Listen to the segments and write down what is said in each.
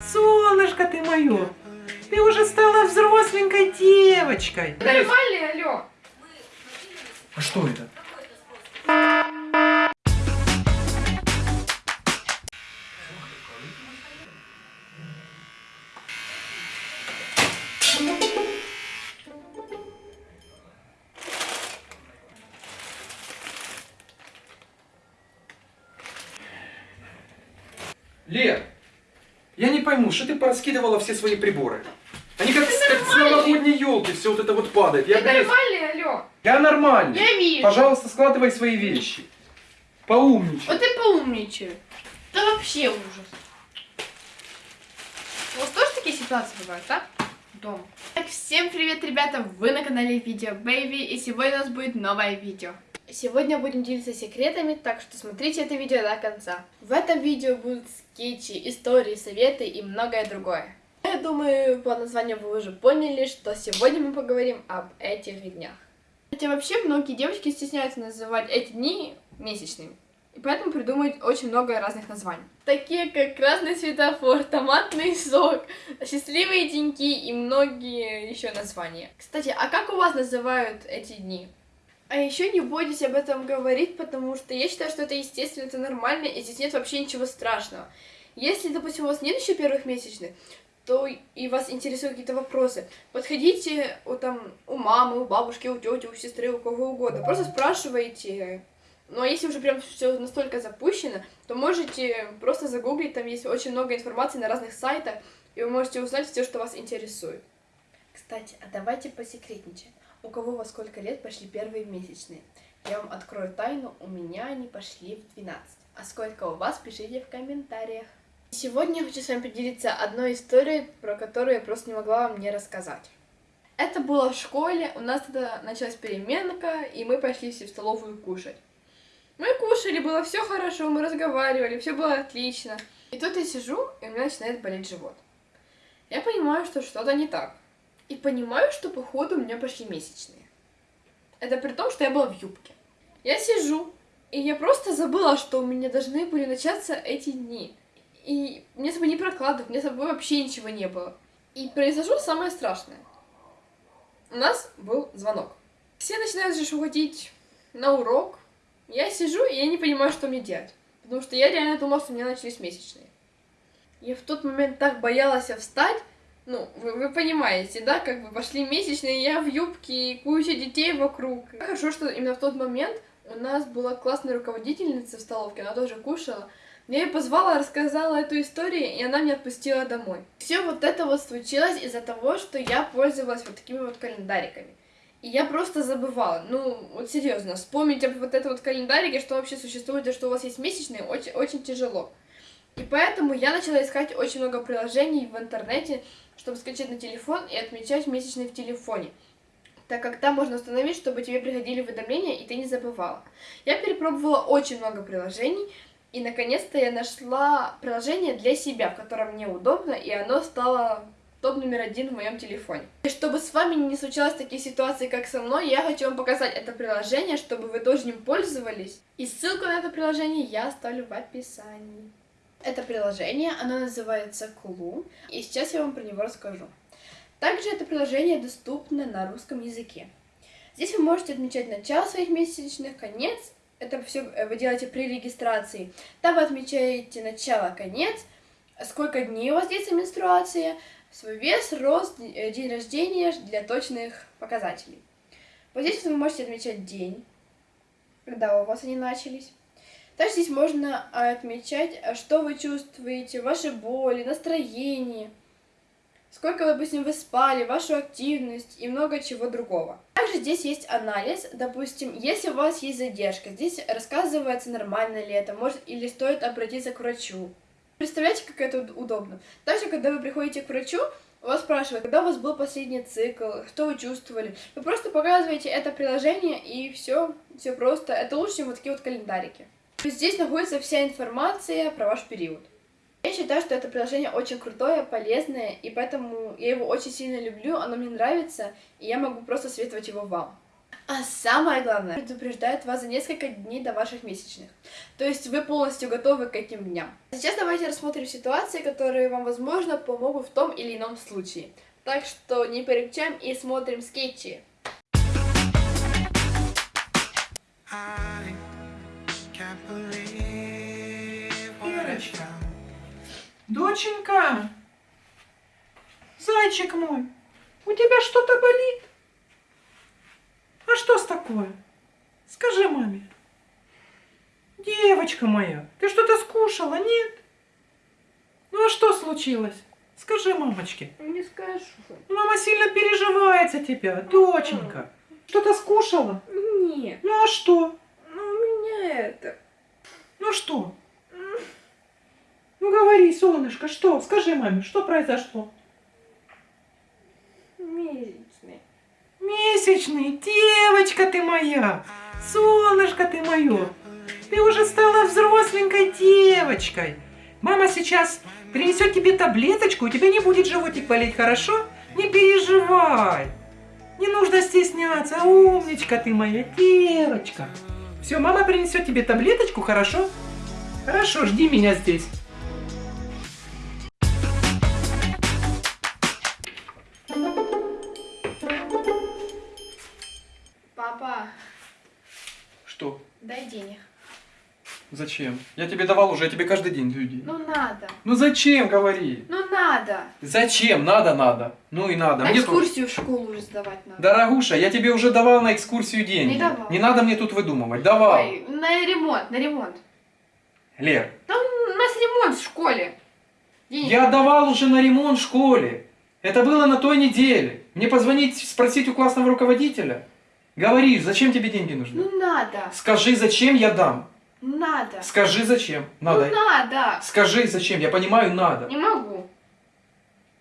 Солнышко ты мое, ты уже стала взросленькой девочкой. Нормальный, алло. А что это? Лер, я не пойму, что ты пораскидывала все свои приборы? Они как, как с новогодней елки, все вот это вот падает. Я, Ты блядь, нормальный, алло. я нормальный. Я вижу. Пожалуйста, складывай свои вещи. Поумничай. Вот ты поумничай. Да вообще ужас. У вас тоже такие ситуации бывают, да? Дома. Так, всем привет, ребята! Вы на канале Видео Baby, и сегодня у нас будет новое видео. Сегодня будем делиться секретами, так что смотрите это видео до конца. В этом видео будут скетчи, истории, советы и многое другое. Я думаю, по названию вы уже поняли, что сегодня мы поговорим об этих днях. Хотя вообще многие девочки стесняются называть эти дни месячными. И поэтому придумывают очень много разных названий. Такие как красный светофор, томатный сок, счастливые деньки и многие еще названия. Кстати, а как у вас называют эти дни? А еще не бойтесь об этом говорить, потому что я считаю, что это естественно, это нормально, и здесь нет вообще ничего страшного. Если, допустим, у вас нет еще первых месячных, то и вас интересуют какие-то вопросы, подходите у, там, у мамы, у бабушки, у тети, у сестры, у кого угодно. Просто спрашивайте. Ну а если уже прям все настолько запущено, то можете просто загуглить, там есть очень много информации на разных сайтах, и вы можете узнать все, что вас интересует. Кстати, а давайте посекретничаем. У кого во сколько лет пошли первые месячные? Я вам открою тайну, у меня они пошли в 12. А сколько у вас, пишите в комментариях. Сегодня я хочу с вами поделиться одной историей, про которую я просто не могла вам не рассказать. Это было в школе, у нас тогда началась переменка, и мы пошли все в столовую кушать. Мы кушали, было все хорошо, мы разговаривали, все было отлично. И тут я сижу, и у меня начинает болеть живот. Я понимаю, что что-то не так. И понимаю, что походу у меня пошли месячные. Это при том, что я была в юбке. Я сижу, и я просто забыла, что у меня должны были начаться эти дни. И мне с собой не прокладывать, мне с собой вообще ничего не было. И произошло самое страшное. У нас был звонок. Все начинают же уходить на урок. Я сижу, и я не понимаю, что мне делать. Потому что я реально думала, что у меня начались месячные. Я в тот момент так боялась встать. Ну, вы, вы понимаете, да, как бы пошли месячные, я в юбке, и куча детей вокруг. Хорошо, что именно в тот момент у нас была классная руководительница в столовке, она тоже кушала. Я ее позвала, рассказала эту историю, и она меня отпустила домой. Все вот это вот случилось из-за того, что я пользовалась вот такими вот календариками. И я просто забывала. Ну, вот серьезно, вспомнить об вот этом вот календарике, что вообще существует, и что у вас есть месячные, очень, очень тяжело. И поэтому я начала искать очень много приложений в интернете, чтобы скачать на телефон и отмечать месячные в телефоне. Так как там можно установить, чтобы тебе приходили уведомления, и ты не забывала. Я перепробовала очень много приложений, и наконец-то я нашла приложение для себя, в котором мне удобно, и оно стало топ номер один в моем телефоне. И чтобы с вами не случалось такие ситуации, как со мной, я хочу вам показать это приложение, чтобы вы тоже им пользовались. И ссылку на это приложение я оставлю в описании. Это приложение, оно называется Clue, и сейчас я вам про него расскажу. Также это приложение доступно на русском языке. Здесь вы можете отмечать начало своих месячных, конец. Это все вы делаете при регистрации. Там вы отмечаете начало, конец, сколько дней у вас длится менструация, свой вес, рост, э, день рождения для точных показателей. Вот здесь вы можете отмечать день, когда у вас они начались. Также здесь можно отмечать, что вы чувствуете, ваши боли, настроение, сколько, допустим, вы спали, вашу активность и много чего другого. Также здесь есть анализ, допустим, если у вас есть задержка, здесь рассказывается, нормально ли это, может или стоит обратиться к врачу. Представляете, как это удобно? Также, когда вы приходите к врачу, вас спрашивают, когда у вас был последний цикл, что вы чувствовали. Вы просто показываете это приложение, и все, все просто. Это лучше, чем вот такие вот календарики. Здесь находится вся информация про ваш период. Я считаю, что это приложение очень крутое, полезное, и поэтому я его очень сильно люблю, оно мне нравится, и я могу просто советовать его вам. А самое главное, предупреждает вас за несколько дней до ваших месячных. То есть вы полностью готовы к этим дням. Сейчас давайте рассмотрим ситуации, которые вам, возможно, помогут в том или ином случае. Так что не переключаем и смотрим скетчи. Ирочка. Доченька, зайчик мой, у тебя что-то болит? А что с такое? Скажи маме. Девочка моя, ты что-то скушала, нет? Ну а что случилось? Скажи мамочке. Не скажу. Мама сильно переживает за тебя, доченька. Что-то скушала? Нет, Ну а что? ну у меня это... Ну что? Ну говори, солнышко, что? Скажи маме, что произошло? Месячный. Месячный, девочка ты моя, солнышко ты мое. Ты уже стала взросленькой девочкой. Мама сейчас принесет тебе таблеточку, у тебя не будет животик болеть, хорошо? Не переживай. Не нужно стесняться, умничка ты моя девочка. Все, мама принесет тебе таблеточку, хорошо? Хорошо, жди меня здесь. Папа, Что? дай денег. Зачем? Я тебе давал уже, я тебе каждый день даю деньги. Ну надо. Ну зачем, говори? Ну надо. Зачем? Надо, надо. Ну и надо. А Мне тут- экскурсию в школу уже сдавать надо. Дорогуша, я тебе уже давал на экскурсию деньги. Не давал. надо мне тут выдумывать. Давал. Ой, на ремонт, на ремонт. Лер, Там у нас ремонт в школе. Денег. я давал уже на ремонт в школе. Это было на той неделе. Мне позвонить, спросить у классного руководителя? Говори, зачем тебе деньги нужны? Ну надо, Скажи, зачем я дам. надо. Скажи, зачем. Надо. Ну надо. Скажи, зачем. Я понимаю, надо. Не могу.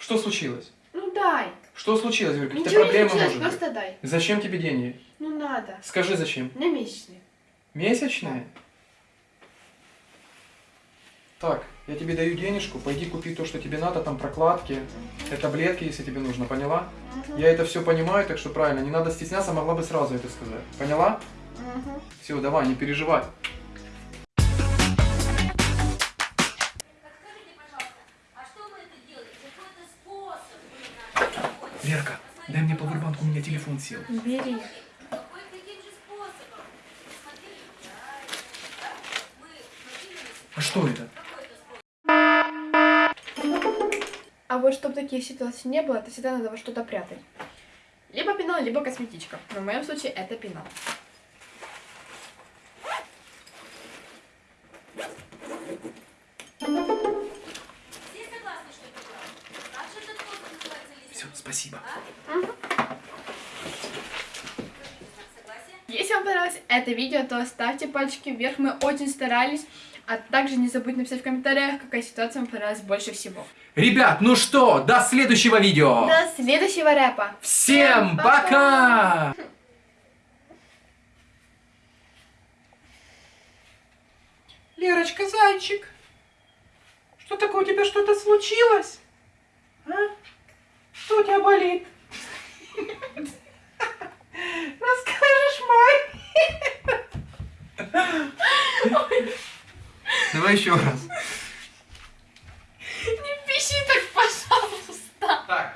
Что случилось? Ну дай. Что случилось? Говорю, какие-то не проблемы случилось, может быть? просто дай. Зачем тебе деньги? Ну надо. Скажи, зачем. На месячные. Месячные? Так, я тебе даю денежку, пойди купи то, что тебе надо, там прокладки, э, таблетки, если тебе нужно, поняла? Я это все понимаю, так что правильно, не надо стесняться, могла бы сразу это сказать. Поняла? Мгм. Все, давай, не переживай. Дай мне пауэрбанк, у меня телефон сел. Бери. А что это? А вот чтобы таких ситуаций не было, это всегда надо во что-то прятать. Либо пенал, либо косметичка. Но в моем случае это пенал. Все согласны, что это правда? Как же этот способ называется, если... Все, спасибо. Согласие? Если вам понравилось это видео, то ставьте пальчики вверх, мы очень старались. А также не забудьте написать в комментариях, какая ситуация вам понравилась больше всего. Ребят, ну что, до следующего видео. До следующего рэпа. Всем пока! Лерочка, зайчик, что такое, у тебя что-то случилось? А? Что у тебя болит? Давай еще раз. Не пищи так, пожалуйста. Так,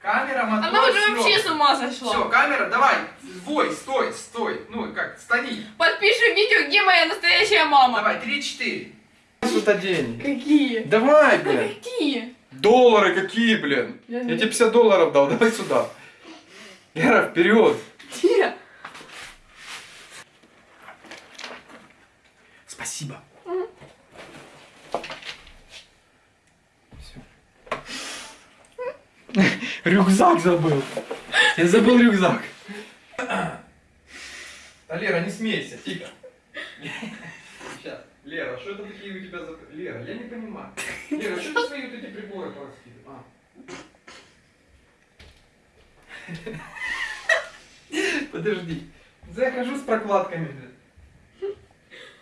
камера, мотор, Она уже вообще с ума сошла. Все, камера, давай, вой, стой, стой. Ну, как, стани. Подпиши видео, где моя настоящая мама. Давай, три-четыре. Сюда деньги. Какие? Давай, блин. Какие? Доллары какие, блин? Я Я тебе 50 долларов дал, давай сюда. Лера, вперед. Где? Спасибо. Рюкзак забыл. Я забыл рюкзак. Да, Лера, не смейся, тихо. Сейчас. Лера, что это такие у тебя за... Лера, я не понимаю. Лера, что ты свои вот эти приборы пораскидываешь? А. Подожди. Захожу с прокладками.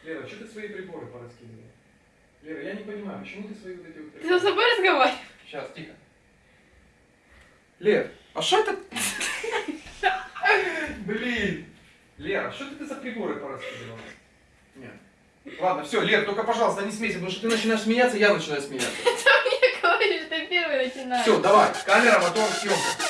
Лера, что ты свои приборы пораскидываешь? Лера, я не понимаю, почему ты свои вот эти вот Ты сам с собой разговариваешь? Сейчас, тихо. Лер, а что это? Блин, Лера, что ты за приборы пораскидывала? Нет. Ладно, все, Лер, только, пожалуйста, не смейся, потому что ты начинаешь смеяться, я начинаю смеяться. Я говорю, что первый начинаю. Все, давай, камера, мотор, съемка.